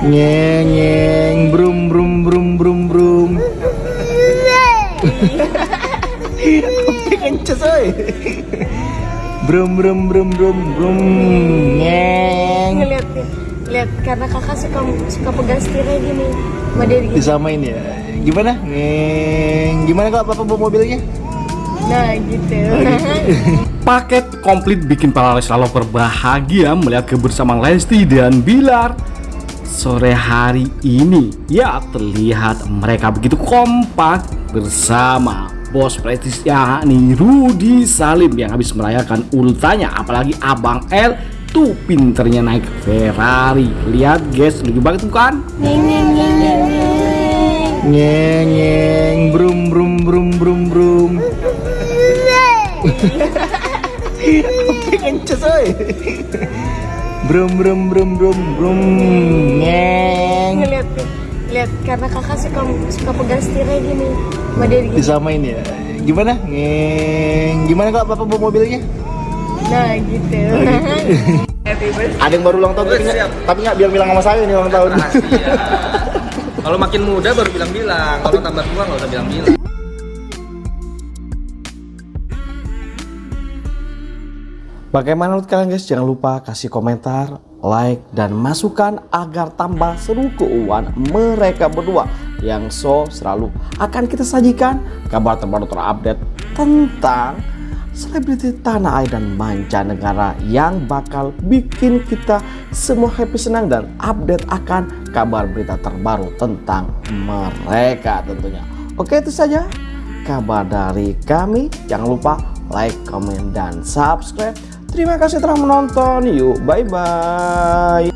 Nyeng nyeng brum brum brum brum brum. Kopi kencet oi. Brum brum brum brum brum. Nyeng. Ngeliat nih, lihat karena kakak suka suka pegang setirnya gini. Dia gini. Disamain ya. Gimana? Nyeng. Gimana kok papa bawa mobilnya? Nah gitu. Paket komplit bikin para Leslar lover bahagia melihat kebersamaan Lesti dan Bilar Sore hari ini ya terlihat mereka begitu kompak bersama bos prestis yakni Rudi Salim yang habis merayakan ultanya apalagi Abang L tuh pinternya naik Ferrari lihat guys lucu banget bukan Nyeng nyeng nyeng brum brum brum brum brum. Kencet oi. Brum brum brum brum brum. Nyeng. Ngeliat lihat karena kakak suka suka pegang setirnya gini. Dia gini. Disamain ya. Gimana? Nyeng. Gimana kok papa bawa mobilnya? Nah gitu. Ada yang baru ulang tahun tapi nggak tapi nggak bilang-bilang sama saya nih ulang tahun. Rahasia. Kalau makin muda baru bilang-bilang, kalau tambah tua nggak usah bilang-bilang. Bagaimana menurut kalian guys? Jangan lupa kasih komentar, like, dan masukan agar tambah seru keuangan mereka berdua yang so selalu akan kita sajikan kabar terbaru terupdate tentang selebriti tanah air dan mancanegara yang bakal bikin kita semua happy senang dan update akan kabar berita terbaru tentang mereka tentunya. Oke itu saja kabar dari kami. Jangan lupa like, comment, dan subscribe. Terima kasih telah menonton. Yuk, bye-bye.